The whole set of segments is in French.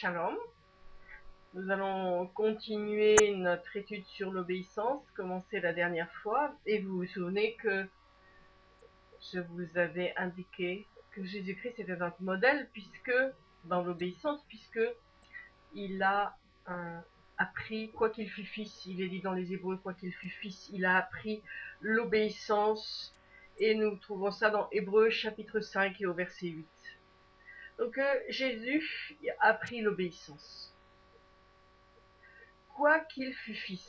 Shalom. Nous allons continuer notre étude sur l'obéissance, commencée la dernière fois, et vous vous souvenez que je vous avais indiqué que Jésus-Christ était notre modèle, puisque, dans l'obéissance, puisque il a appris, quoi qu'il fût fils, il est dit dans les Hébreux, quoi qu'il fût fils, il a appris l'obéissance, et nous trouvons ça dans Hébreux chapitre 5 et au verset 8. Donc euh, Jésus a appris l'obéissance. Quoi qu'il fût fils.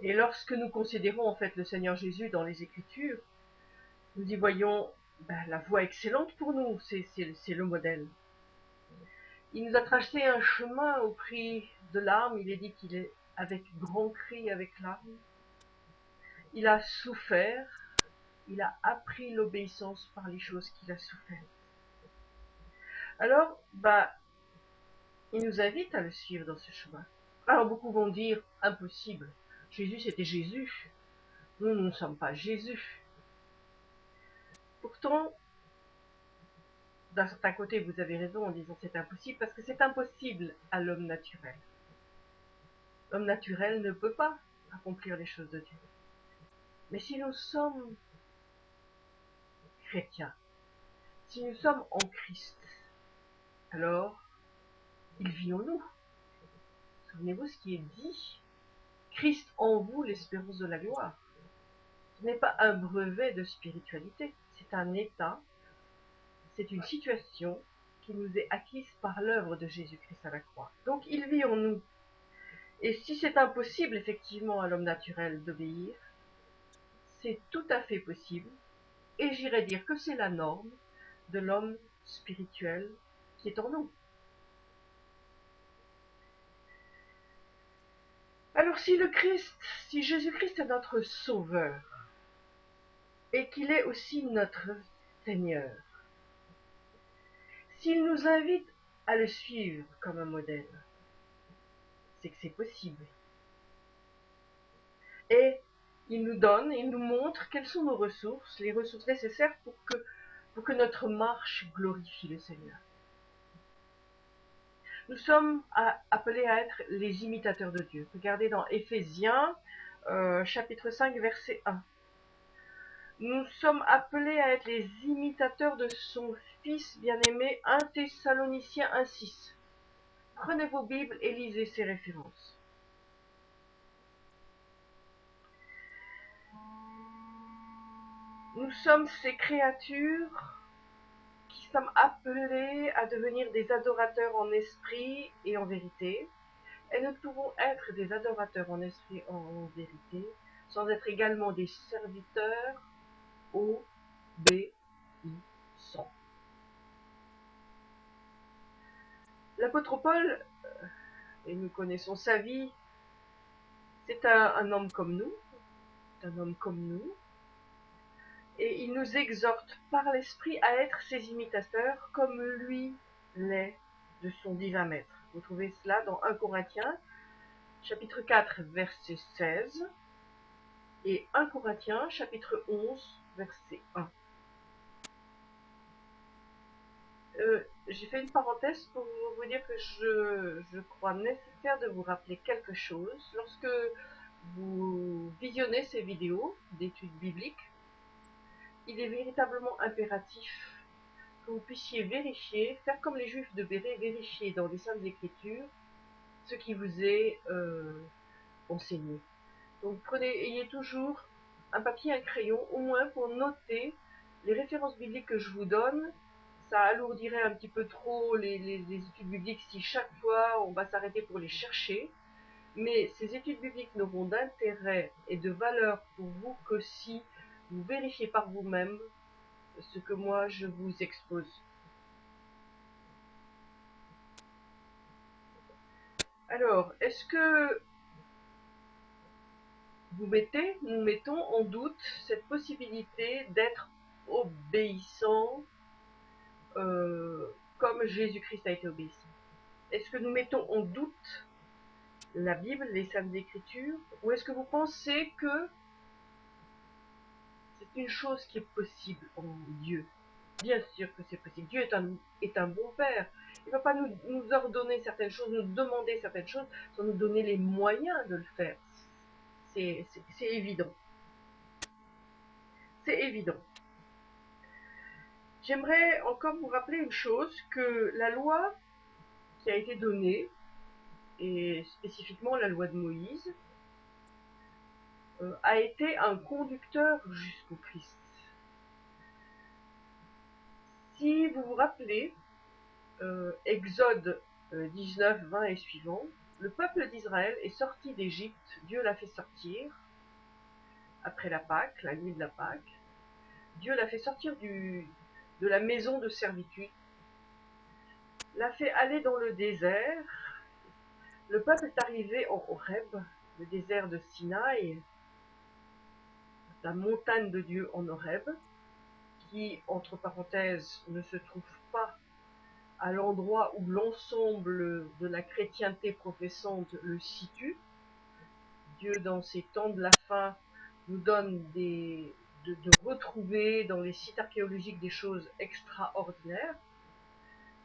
Et lorsque nous considérons en fait le Seigneur Jésus dans les Écritures, nous y voyons ben, la voie excellente pour nous, c'est le modèle. Il nous a tracé un chemin au prix de larmes, il est dit qu'il est avec grand cri, avec larmes. Il a souffert, il a appris l'obéissance par les choses qu'il a souffert. Alors, bah, il nous invite à le suivre dans ce chemin. Alors beaucoup vont dire impossible. Jésus c'était Jésus. Nous, nous ne sommes pas Jésus. Pourtant, d'un certain côté, vous avez raison en disant c'est impossible, parce que c'est impossible à l'homme naturel. L'homme naturel ne peut pas accomplir les choses de Dieu. Mais si nous sommes chrétiens, si nous sommes en Christ, alors il vit en nous. Souvenez-vous ce qui est dit. Christ en vous, l'espérance de la gloire. Ce n'est pas un brevet de spiritualité, c'est un état, c'est une situation qui nous est acquise par l'œuvre de Jésus-Christ à la croix. Donc il vit en nous. Et si c'est impossible effectivement à l'homme naturel d'obéir, c'est tout à fait possible, et j'irais dire que c'est la norme de l'homme spirituel qui est en nous. Alors si le Christ, si Jésus-Christ est notre Sauveur, et qu'il est aussi notre Seigneur, s'il nous invite à le suivre comme un modèle, c'est que c'est possible. Et il nous donne, il nous montre quelles sont nos ressources, les ressources nécessaires pour que, pour que notre marche glorifie le Seigneur. Nous sommes appelés à être les imitateurs de Dieu. Regardez dans Éphésiens, euh, chapitre 5, verset 1. Nous sommes appelés à être les imitateurs de son Fils bien-aimé, 1 Thessaloniciens 1.6. Prenez vos Bibles et lisez ces références. Nous sommes ces créatures qui sommes appelés à devenir des adorateurs en esprit et en vérité. Et nous pouvons être des adorateurs en esprit et en vérité sans être également des serviteurs obéissants. L'apôtre Paul, euh, et nous connaissons sa vie, c'est un, un, homme comme nous, un homme comme nous, et il nous exhorte par l'esprit à être ses imitateurs comme lui l'est de son divin maître. Vous trouvez cela dans 1 Corinthiens, chapitre 4, verset 16, et 1 Corinthiens, chapitre 11, verset 1. Euh, j'ai fait une parenthèse pour vous dire que je, je crois nécessaire de vous rappeler quelque chose. Lorsque vous visionnez ces vidéos d'études bibliques, il est véritablement impératif que vous puissiez vérifier, faire comme les juifs de Béret, vérifier dans les Saintes Écritures ce qui vous est euh, enseigné. Donc prenez, ayez toujours un papier, un crayon, au moins pour noter les références bibliques que je vous donne. Ça alourdirait un petit peu trop les, les études bibliques si chaque fois on va s'arrêter pour les chercher. Mais ces études bibliques n'auront d'intérêt et de valeur pour vous que si vous vérifiez par vous-même ce que moi je vous expose. Alors, est-ce que vous mettez, nous mettons en doute cette possibilité d'être obéissant euh, comme Jésus-Christ a été obéissant? Est-ce que nous mettons en doute la Bible, les Saintes Écritures, ou est-ce que vous pensez que une chose qui est possible en Dieu Bien sûr que c'est possible. Dieu est un, bon père. Il ne va pas nous, nous, ordonner certaines choses, nous demander certaines choses, sans nous donner les moyens de le faire. C'est évident. C'est évident. J'aimerais encore vous rappeler une chose, que la loi qui a été donnée, et spécifiquement la loi de Moïse, a été un conducteur jusqu'au Christ. Si vous vous rappelez, euh, Exode 19, euh, 20 et suivant, le peuple d'Israël est sorti d'Égypte, Dieu l'a fait sortir, après la Pâque, la nuit de la Pâque. Dieu l'a fait sortir de la maison de servitude, l'a fait aller dans le désert. Le peuple est arrivé en Horeb, le désert de Sinaï, la montagne de Dieu en Horeb, qui, entre parenthèses, ne se trouve pas à l'endroit où l'ensemble de la chrétienté professante le situe. Dieu, dans ces temps de la fin, nous donne des, de, retrouver dans les sites archéologiques des choses extraordinaires.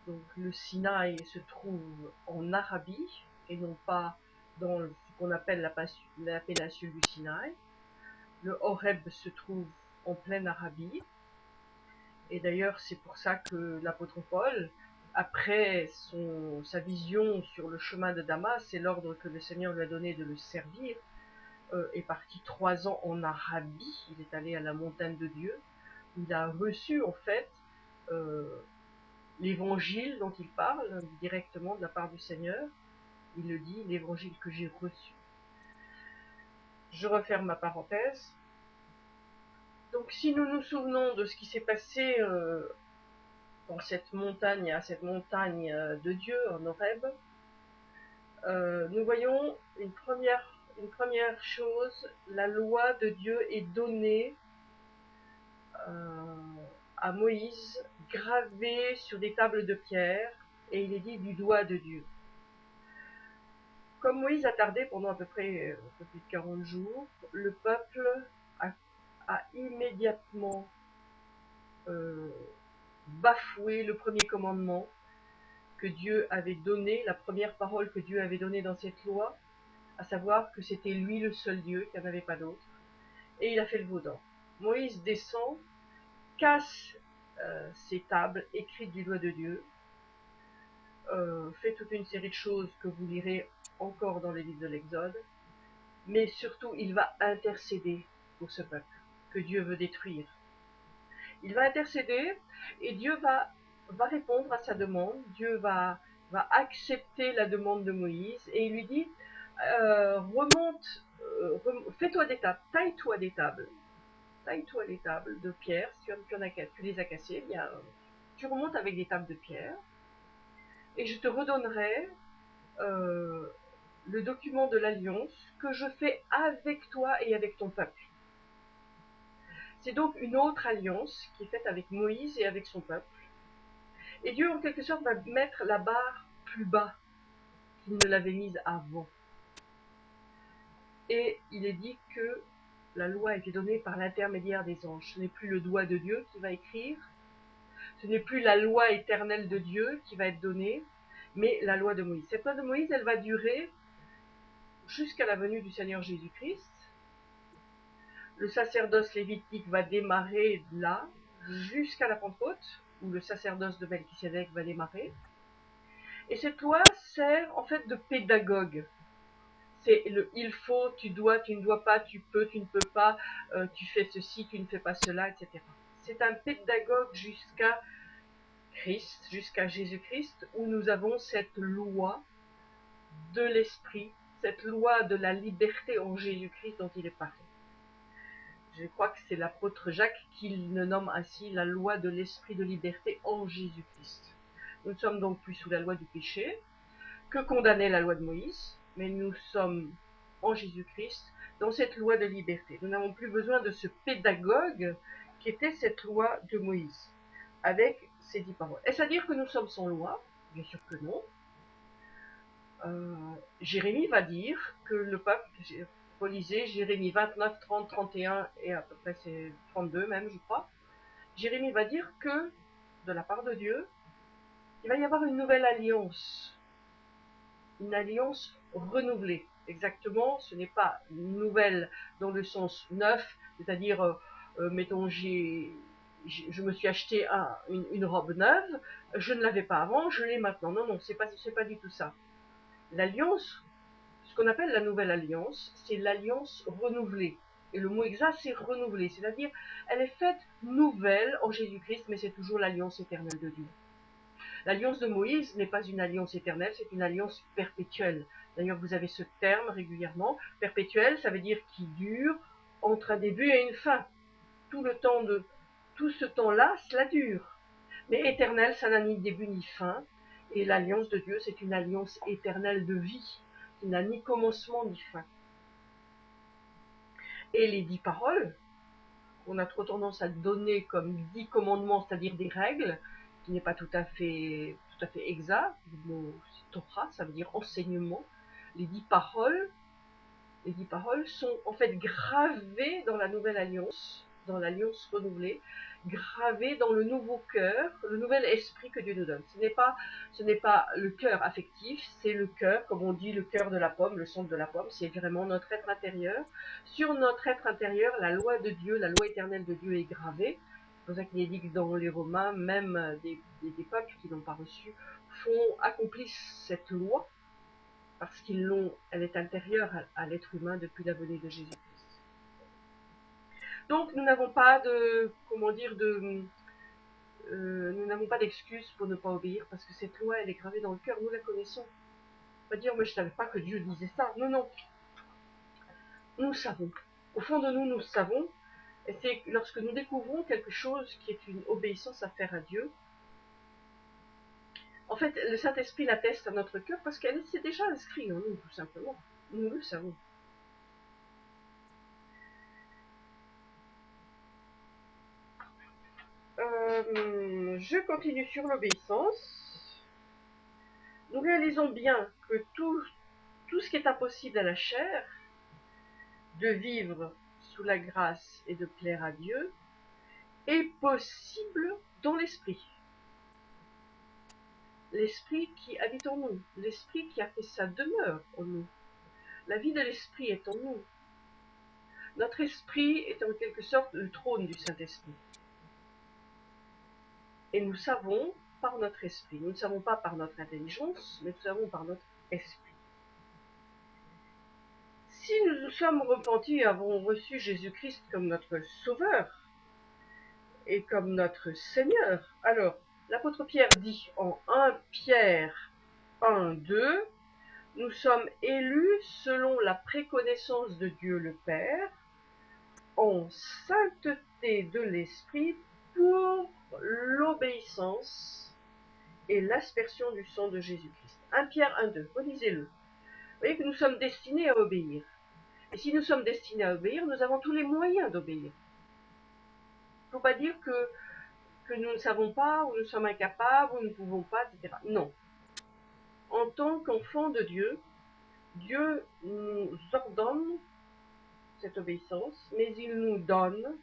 Donc le Sinaï se trouve en Arabie et non pas dans ce qu'on appelle la péninsule du Sinaï. Le Horeb se trouve en pleine Arabie. Et d'ailleurs, c'est pour ça que l'apôtre Paul, après sa vision sur le chemin de Damas et l'ordre que le Seigneur lui a donné de le servir, euh, est parti trois ans en Arabie. Il est allé à la montagne de Dieu. Il a reçu en fait euh, l'évangile dont il parle directement de la part du Seigneur. Il le dit, l'évangile que j'ai reçu. Je referme ma parenthèse. Donc si nous nous souvenons de ce qui s'est passé euh, dans cette montagne, à cette montagne euh, de Dieu en Horeb, euh, nous voyons une première, une première chose, la loi de Dieu est donnée à Moïse, gravée sur des tables de pierre, et il est dit du doigt de Dieu. Comme Moïse a tardé pendant à peu près peu plus de 40 jours, le peuple a immédiatement euh, bafoué le premier commandement que Dieu avait donné, la première parole que Dieu avait donnée dans cette loi, à savoir que c'était lui le seul Dieu, qu'il n'y en avait pas d'autre. Et il a fait le vaudant. Moïse descend, casse euh, ces tables écrites du doigt de Dieu, euh, fait toute une série de choses que vous lirez encore dans les livres de l'Exode, mais surtout il va intercéder pour ce peuple. Dieu veut détruire. Il va intercéder et Dieu va, répondre à sa demande. Dieu va, accepter la demande de Moïse et il lui dit euh, remonte, euh, fais-toi des tables, taille-toi des tables, taille-toi des tables de pierre. Si tu, as, tu les as cassées, bien, tu remontes avec des tables de pierre et je te redonnerai euh, le document de l'alliance que je fais avec toi et avec ton peuple. C'est donc une autre alliance qui est faite avec Moïse et avec son peuple. Et Dieu, en quelque sorte, va mettre la barre plus bas qu'il ne l'avait mise avant. Et il est dit que la loi a été donnée par l'intermédiaire des anges. Ce n'est plus le doigt de Dieu qui va écrire, ce n'est plus la loi éternelle de Dieu qui va être donnée, mais la loi de Moïse. Cette loi de Moïse, elle va durer jusqu'à la venue du Seigneur Jésus-Christ, le sacerdoce lévitique va démarrer là, jusqu'à la Pentecôte, où le sacerdoce de Melchisedec va démarrer. Et cette loi sert en fait de pédagogue. C'est le il faut, tu dois, tu ne dois pas, tu peux, tu ne peux pas, euh, tu fais ceci, tu ne fais pas cela, etc. C'est un pédagogue jusqu'à Christ, jusqu'à Jésus-Christ, où nous avons cette loi de l'esprit, cette loi de la liberté en Jésus-Christ dont il est parlé je crois que c'est l'apôtre Jacques qui le nomme ainsi la loi de l'esprit de liberté en Jésus-Christ. Nous ne sommes donc plus sous la loi du péché, que condamnait la loi de Moïse, mais nous sommes en Jésus-Christ dans cette loi de liberté. Nous n'avons plus besoin de ce pédagogue qui était cette loi de Moïse, avec ces dix paroles. Est-ce à dire que nous sommes sans loi? Bien sûr que non. Euh, Jérémie va dire que le peuple, relisez Jérémie 29, 30, 31 et à peu près c'est 32 même, je crois. Jérémie va dire que de la part de Dieu, il va y avoir une nouvelle alliance, une alliance renouvelée. Exactement, ce n'est pas nouvelle dans le sens neuf, c'est-à-dire, euh, euh, mettons, j'ai, je me suis acheté une, robe neuve, je ne l'avais pas avant, je l'ai maintenant. Non, non, c'est pas, c'est pas du tout ça. L'alliance, ce qu'on appelle la nouvelle alliance, c'est l'alliance renouvelée. Et le mot exact, c'est renouvelée, c'est-à-dire, elle est faite nouvelle en Jésus-Christ, mais c'est toujours l'alliance éternelle de Dieu. L'alliance de Moïse n'est pas une alliance éternelle, c'est une alliance perpétuelle. D'ailleurs, vous avez ce terme régulièrement. Perpétuel, ça veut dire qui dure entre un début et une fin. Tout le temps de, tout ce temps-là, cela dure. Mais éternel, ça n'a ni début ni fin. Et l'alliance de Dieu, c'est une alliance éternelle de vie, qui n'a ni commencement ni fin. Et les dix paroles, qu'on a trop tendance à donner comme dix commandements, c'est-à-dire des règles, qui n'est pas tout à fait tout à fait exact. Le mot Torah, ça veut dire enseignement. Les dix paroles, les dix paroles sont en fait gravées dans la nouvelle alliance, dans l'alliance renouvelée, gravées dans le nouveau cœur, le nouvel esprit que Dieu nous donne. Ce n'est pas, le cœur affectif, c'est le cœur, comme on dit, le cœur de la pomme, le centre de la pomme, c'est vraiment notre être intérieur. Sur notre être intérieur, la loi de Dieu, la loi éternelle de Dieu est gravée. C'est pour ça qu'il est dit que dans les Romains, même des, peuples qui n'ont pas reçu font, accomplissent cette loi parce qu'ils l'ont, elle est intérieure à, l'être humain depuis la venue de Jésus-Christ. Donc nous n'avons pas de, comment dire, de, euh, nous n'avons pas d'excuse pour ne pas obéir parce que cette loi, elle est gravée dans le cœur, nous la connaissons. Pas dire, mais je savais pas que Dieu disait ça. Non, non. Nous savons. Au fond de nous, nous savons et c'est lorsque nous découvrons quelque chose qui est une obéissance à faire à Dieu, en fait, le Saint-Esprit l'atteste à notre cœur parce qu'elle s'est déjà inscrite en nous, tout simplement. Nous le savons. Euh, je continue sur l'obéissance. Nous réalisons bien que tout, tout ce qui est impossible à la chair, de vivre sous la grâce et de plaire à Dieu est possible dans l'esprit. L'esprit qui habite en nous, l'esprit qui a fait sa demeure en nous. La vie de l'esprit est en nous. Notre esprit est en quelque sorte le trône du Saint-Esprit. Et nous savons par notre esprit, nous ne savons pas par notre intelligence, mais nous savons par notre esprit. Si nous nous sommes repentis et avons reçu Jésus-Christ comme notre Sauveur et comme notre Seigneur, alors l'apôtre Pierre dit en 1 Pierre 1, 2, nous sommes élus selon la préconnaissance de Dieu le Père, en sainteté de l'Esprit pour l'obéissance et l'aspersion du sang de Jésus-Christ. 1 Pierre 1, 2, relisez-le. Vous voyez que nous sommes destinés à obéir. Et si nous sommes destinés à obéir, nous avons tous les moyens d'obéir. Il ne faut pas dire que, que nous ne savons pas, ou nous sommes incapables, ou nous ne pouvons pas, etc. Non. En tant qu'enfants de Dieu, Dieu nous ordonne cette obéissance, mais il nous donne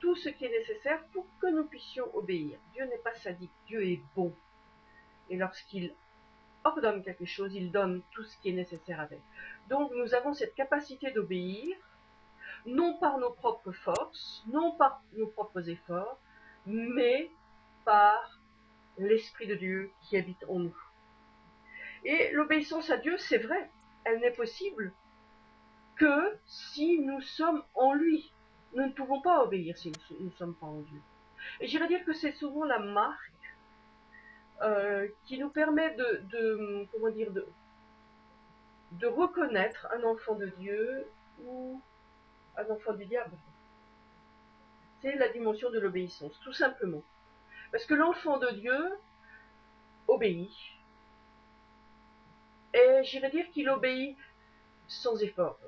tout ce qui est nécessaire pour que nous puissions obéir. Dieu n'est pas sadique, Dieu est bon. Et lorsqu'il ordonne quelque chose, il donne tout ce qui est nécessaire avec. Donc nous avons cette capacité d'obéir, non par nos propres forces, non par nos propres efforts, mais par l'Esprit de Dieu qui habite en nous. Et l'obéissance à Dieu, c'est vrai, elle n'est possible que si nous sommes en lui. Nous ne pouvons pas obéir si nous ne sommes pas en Dieu. Et j'irais dire que c'est souvent la marque euh, qui nous permet de, comment dire, de, reconnaître un enfant de Dieu ou un enfant du diable. C'est la dimension de l'obéissance, tout simplement. Parce que l'enfant de Dieu obéit. Et j'irais dire qu'il obéit sans effort.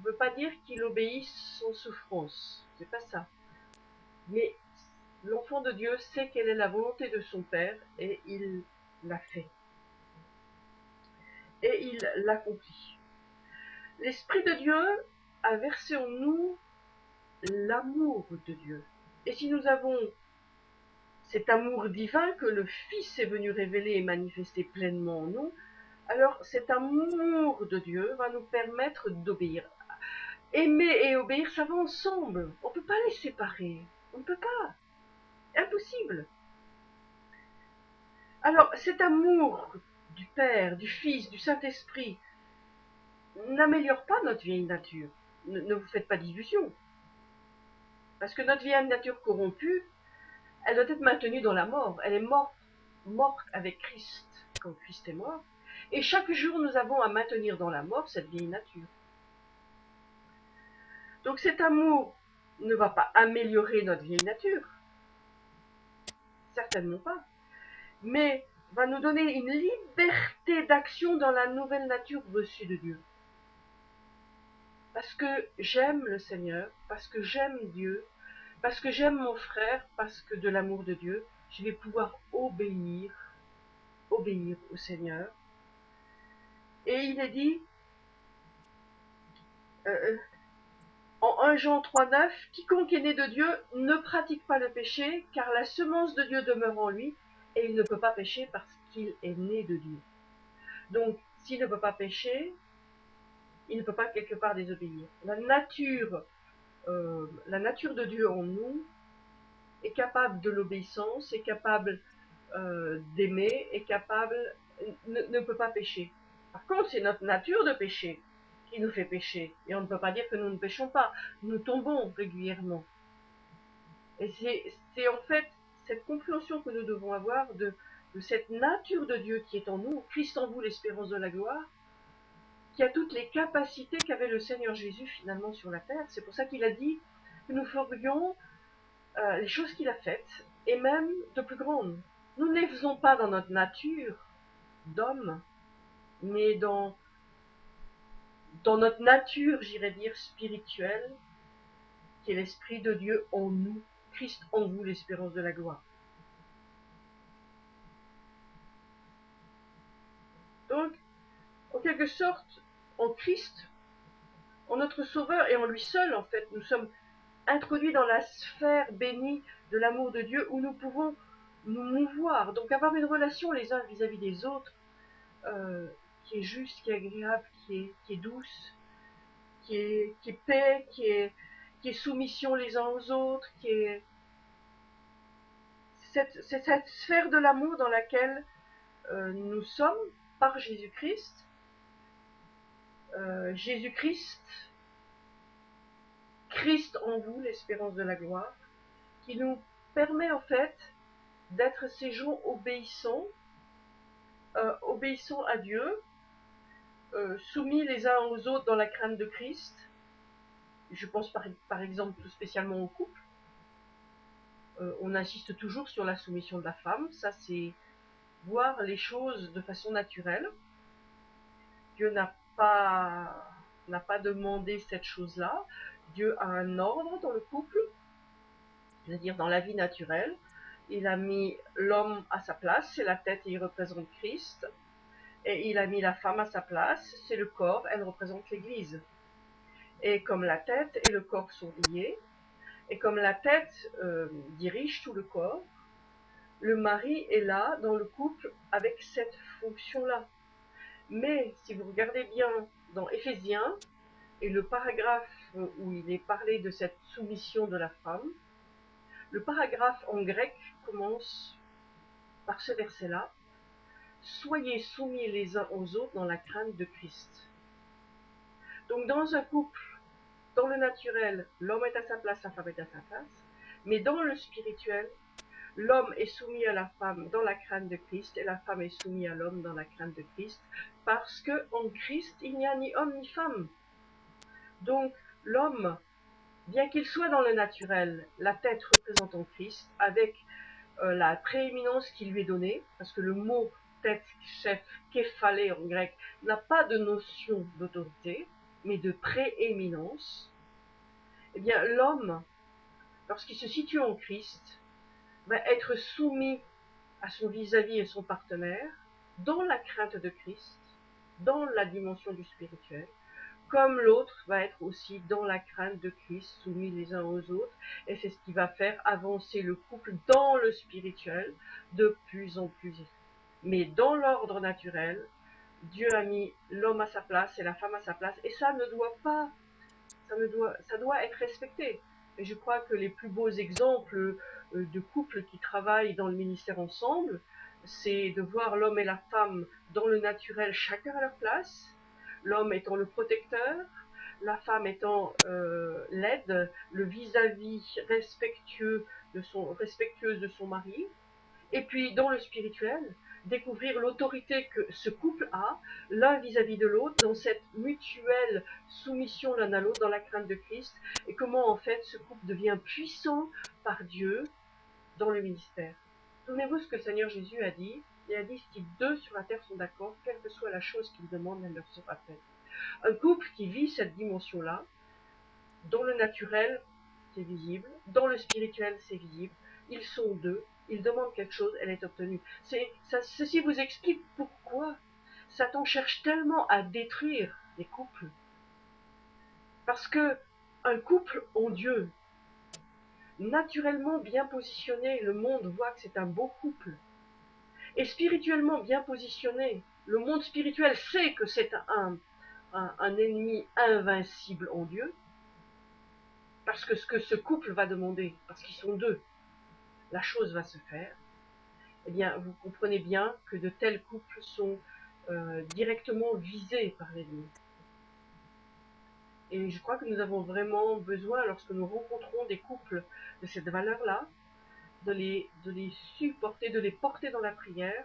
Ne veux pas dire qu'il obéit sans souffrance. C'est pas ça. Mais L'enfant de Dieu sait quelle est la volonté de son Père et il l'a fait. Et il l'accomplit. L'Esprit de Dieu a versé en nous l'amour de Dieu. Et si nous avons cet amour divin que le Fils est venu révéler et manifester pleinement en nous, alors cet amour de Dieu va nous permettre d'obéir. Aimer et obéir, ça va ensemble. On ne peut pas les séparer. On ne peut pas. Impossible. Alors cet amour du Père, du Fils, du Saint-Esprit n'améliore pas notre vieille nature. Ne, vous faites pas d'illusions. Parce que notre vieille nature corrompue, elle doit être maintenue dans la mort. Elle est morte, morte avec Christ, quand Christ est mort. Et chaque jour, nous avons à maintenir dans la mort cette vieille nature. Donc cet amour ne va pas améliorer notre vieille nature. Certainement pas. Mais va nous donner une liberté d'action dans la nouvelle nature reçue de Dieu. Parce que j'aime le Seigneur, parce que j'aime Dieu, parce que j'aime mon frère, parce que de l'amour de Dieu, je vais pouvoir obéir, obéir au Seigneur. Et il est dit, euh, en 1 Jean 3,9, quiconque est né de Dieu ne pratique pas le péché, car la semence de Dieu demeure en lui, et il ne peut pas pécher parce qu'il est né de Dieu. Donc, s'il ne peut pas pécher, il ne peut pas quelque part désobéir. La nature, euh, la nature de Dieu en nous est capable de l'obéissance, est capable euh, d'aimer, est capable, ne, ne, peut pas pécher. Par contre, c'est notre nature de pécher qui nous fait pécher. Et on ne peut pas dire que nous ne péchons pas. Nous tombons régulièrement. Et c'est en fait cette compréhension que nous devons avoir de, cette nature de Dieu qui est en nous, Christ en vous, l'espérance de la gloire, qui a toutes les capacités qu'avait le Seigneur Jésus finalement sur la terre. C'est pour ça qu'il a dit que nous ferions euh, les choses qu'il a faites, et même de plus grandes. Nous ne les faisons pas dans notre nature d'homme, mais dans, dans notre nature, j'irais dire, spirituelle, qui est l'Esprit de Dieu en nous, Christ en vous, l'espérance de la gloire. Donc, en quelque sorte, en Christ, en notre Sauveur et en lui seul, en fait, nous sommes introduits dans la sphère bénie de l'amour de Dieu où nous pouvons nous mouvoir, donc avoir une relation les uns vis-à-vis des autres euh, qui est juste, qui est agréable, qui est, douce, qui est, paix, qui est, soumission les uns aux autres, qui est cette, cette sphère de l'amour dans laquelle euh, nous sommes par Jésus-Christ. Euh, Jésus-Christ, Christ en vous, l'espérance de la gloire, qui nous permet en fait d'être ces gens obéissants, euh, obéissants à Dieu, soumis les uns aux autres dans la crainte de Christ. Je pense par, par exemple tout spécialement au couple euh, on insiste toujours sur la soumission de la femme. Ça, c'est voir les choses de façon naturelle. Dieu n'a pas, n'a pas demandé cette chose-là. Dieu a un ordre dans le couple, c'est-à-dire dans la vie naturelle. Il a mis l'homme à sa place, c'est la tête et il représente Christ. Et il a mis la femme à sa place, c'est le corps, elle représente l'Église. Et comme la tête et le corps sont liés, et comme la tête euh, dirige tout le corps, le mari est là dans le couple avec cette fonction-là. Mais si vous regardez bien dans Éphésiens et le paragraphe où il est parlé de cette soumission de la femme, le paragraphe en grec commence par ce verset-là. Soyez soumis les uns aux autres dans la crainte de Christ. Donc dans un couple dans le naturel, l'homme est à sa place, la femme est à sa place. Mais dans le spirituel, l'homme est soumis à la femme dans la crainte de Christ et la femme est soumise à l'homme dans la crainte de Christ. Parce que en Christ, il n'y a ni homme ni femme. Donc, l'homme, bien qu'il soit dans le naturel, la tête représentant Christ, avec euh, la prééminence qui lui est donnée, parce que le mot tête, chef, képhalé en grec, n'a pas de notion d'autorité, mais de prééminence, eh bien l'homme, lorsqu'il se situe en Christ, va être soumis à son vis-à-vis et son partenaire dans la crainte de Christ, dans la dimension du spirituel, comme l'autre va être aussi dans la crainte de Christ, soumis les uns aux autres, et c'est ce qui va faire avancer le couple dans le spirituel de plus en plus. Mais dans l'ordre naturel, Dieu a mis l'homme à sa place et la femme à sa place, et ça ne doit pas, ça ne doit, ça doit être respecté. Et je crois que les plus beaux exemples euh, de couples qui travaillent dans le ministère ensemble, c'est de voir l'homme et la femme dans le naturel, chacun à leur place, l'homme étant le protecteur, la femme étant euh, l'aide, le vis-à-vis respectueux de son, respectueuse de son mari, et puis dans le spirituel, découvrir l'autorité que ce couple a, l'un vis-à-vis de l'autre, dans cette mutuelle soumission l'un à l'autre, dans la crainte de Christ, et comment en fait ce couple devient puissant par Dieu dans le ministère. Souvenez-vous ce que le Seigneur Jésus a dit. Il a dit, si deux sur la terre sont d'accord, quelle que soit la chose qu'ils demandent, elle leur sera faite. Un couple qui vit cette dimension-là, dans le naturel, c'est visible, dans le spirituel, c'est visible, ils sont deux, ils demandent quelque chose, elle est obtenue. Ceci vous explique pourquoi Satan cherche tellement à détruire les couples. Parce que un couple en Dieu, naturellement bien positionné, le monde voit que c'est un beau couple. Et spirituellement bien positionné, le monde spirituel sait que c'est un, ennemi invincible en Dieu. Parce que ce que ce couple va demander, parce qu'ils sont deux, la chose va se faire, eh bien, vous comprenez bien que de tels couples sont euh, directement visés par l'ennemi. Et je crois que nous avons vraiment besoin, lorsque nous rencontrons des couples de cette valeur-là, de les, de les supporter, de les porter dans la prière.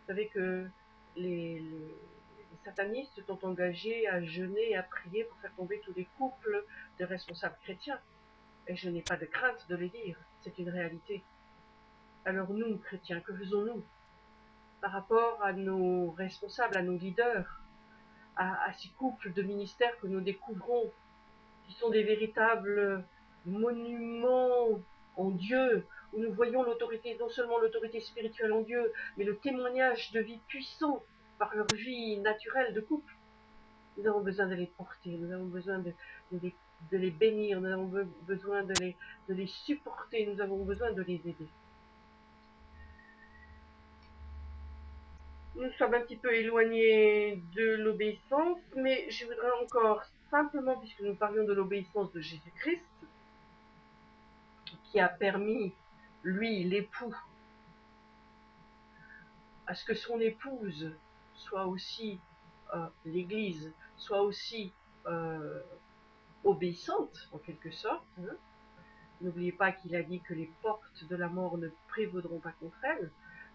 Vous savez que les, les, les satanistes sont engagés à jeûner et à prier pour faire tomber tous les couples de responsables chrétiens. Et je n'ai pas de crainte de les dire, c'est une réalité. Alors nous, chrétiens, que faisons-nous par rapport à nos responsables, à nos leaders, à, ces couples de ministères que nous découvrons, qui sont des véritables monuments en Dieu, où nous voyons l'autorité, non seulement l'autorité spirituelle en Dieu, mais le témoignage de vie puissant par leur vie naturelle de couple. Nous avons besoin de les porter, nous avons besoin de, de, les, de les, bénir, nous avons besoin de les, de les supporter, nous avons besoin de les aider. Nous sommes un petit peu éloignés de l'obéissance, mais je voudrais encore simplement, puisque nous parlions de l'obéissance de Jésus-Christ, qui a permis, lui, l'époux, à ce que son épouse soit aussi euh, l'Église, soit aussi euh, obéissante, en quelque sorte. Hein. N'oubliez pas qu'il a dit que les portes de la mort ne prévaudront pas contre elle.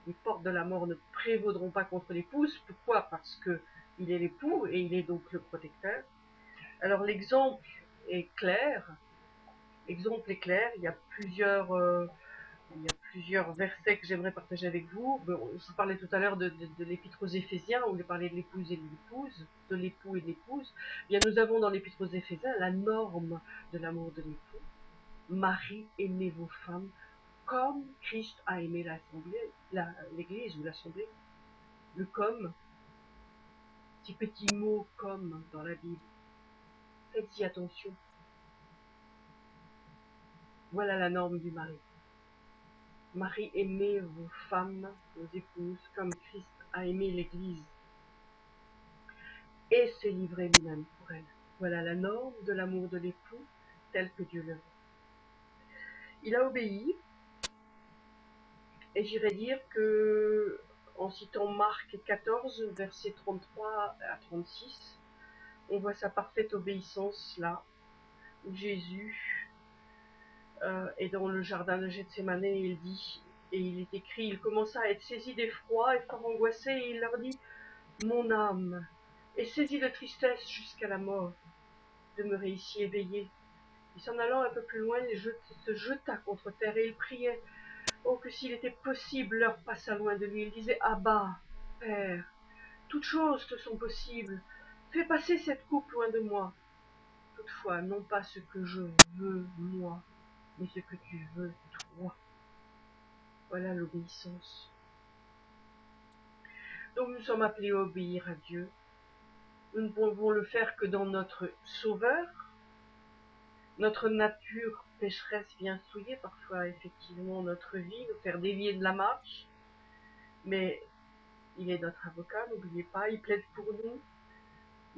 Les portes de la mort ne prévaudront pas contre l'épouse. Pourquoi? Parce que il est l'époux et il est donc le protecteur. Alors l'exemple est clair. L'exemple est clair. Il y a plusieurs, euh, plusieurs versets que j'aimerais partager avec vous. Je vous parlais tout à l'heure de, l'épître aux Éphésiens où il parlait de l'épouse et de l'épouse, de l'époux et de l'épouse. Bien, nous avons dans l'épître aux Éphésiens la norme de l'amour de l'époux. Marie, aimez vos femmes comme Christ a aimé l'église ou l'assemblée. Le comme, petit petit mot comme dans la Bible. Faites-y attention. Voilà la norme du mari. Marie, aimez vos femmes, vos épouses, comme Christ a aimé l'Église et s'est livré lui-même pour elle. Voilà la norme de l'amour de l'époux tel que Dieu le veut. Il a obéi, et j'irais dire que, en citant Marc 14, versets 33 à 36, on voit sa parfaite obéissance là, où Jésus euh, est dans le jardin de Gethsemane et il dit, et il est écrit, il commença à être saisi d'effroi et fort angoissé, et il leur dit, mon âme est saisie de tristesse jusqu'à la mort, demeurez ici éveillé. Et s'en allant un peu plus loin, il se jeta contre terre et il priait, Oh, que s'il était possible, l'heure passa loin de lui. Il disait, Abba, Père, toutes choses te sont possibles. Fais passer cette coupe loin de moi. Toutefois, non pas ce que je veux, moi, mais ce que tu veux, toi. Voilà l'obéissance. Donc nous sommes appelés à obéir à Dieu. Nous ne pouvons le faire que dans notre Sauveur. Notre nature pécheresse vient souiller parfois effectivement notre vie, nous faire dévier de la marche. Mais il est notre avocat, n'oubliez pas, il plaide pour nous.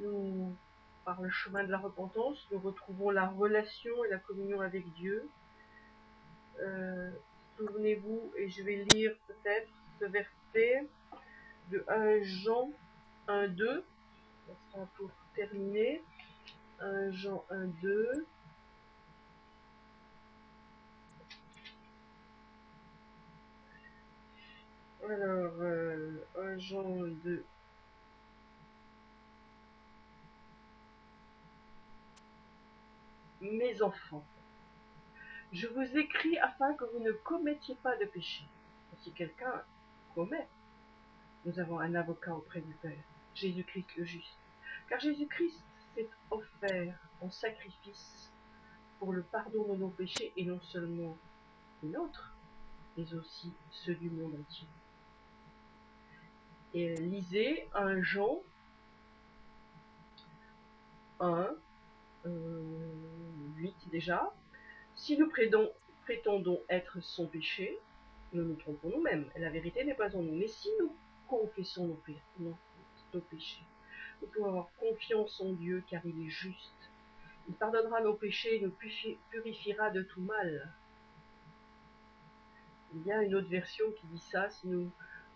Nous, par le chemin de la repentance, nous retrouvons la relation et la communion avec Dieu. Euh, souvenez-vous, et je vais lire peut-être ce verset de 1 Jean 1, 2, ça sera pour terminer. 1 Jean 1, 2. Alors, euh, 1 Jean 2. Mes enfants, je vous écris afin que vous ne commettiez pas de péché. Si quelqu'un commet, nous avons un avocat auprès du Père, Jésus-Christ le juste. Car Jésus-Christ s'est offert en sacrifice pour le pardon de nos péchés et non seulement les nôtres, mais aussi ceux du monde entier. Et lisez un Jean 1, 8 euh, déjà. Si nous prétendons être son péché, nous nous trompons nous-mêmes. La vérité n'est pas en nous. Mais si nous confessons nos, nos péchés, nous pouvons avoir confiance en Dieu car il est juste. Il pardonnera nos péchés et nous purifiera de tout mal. Il y a une autre version qui dit ça, si nous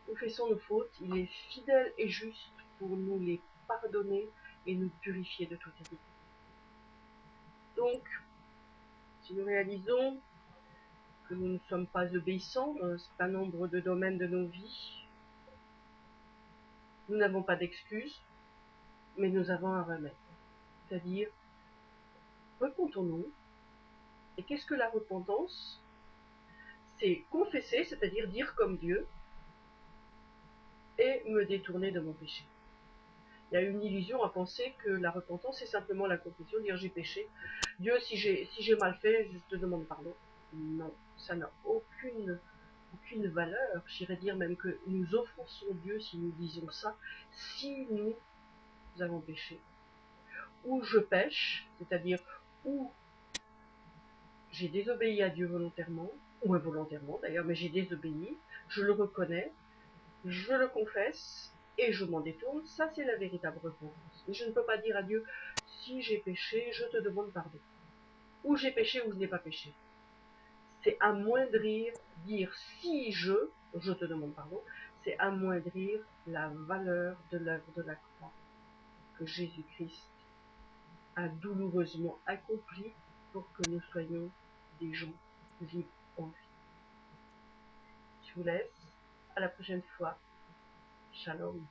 confessons nos fautes, il est fidèle et juste pour nous les pardonner et nous purifier de toute iniquité. Donc, si nous réalisons que nous ne sommes pas obéissants dans un certain nombre de domaines de nos vies, nous n'avons pas d'excuses, mais nous avons un remède. C'est-à-dire, repentons-nous. Et qu'est-ce que la repentance? C'est confesser, c'est-à-dire dire comme Dieu, et me détourner de mon péché. Il y a une illusion à penser que la repentance, c'est simplement la confession, dire j'ai péché. Dieu, si j'ai mal fait, je te demande pardon. Non, ça n'a aucune, valeur. J'irais dire même que nous offensons Dieu si nous disons ça, si nous avons péché. Ou je pêche, c'est-à-dire où j'ai désobéi à Dieu volontairement, ou involontairement d'ailleurs, mais j'ai désobéi, je le reconnais, je le confesse, et je m'en détourne, ça c'est la véritable repentance. Mais je ne peux pas dire à Dieu, si j'ai péché, je te demande pardon. Ou j'ai péché ou je n'ai pas péché. C'est amoindrir, dire si je, je te demande pardon, c'est amoindrir la valeur de l'œuvre de la croix que Jésus-Christ a douloureusement accompli pour que nous soyons des gens libres en vie. Je vous laisse. À la prochaine fois. Shalom.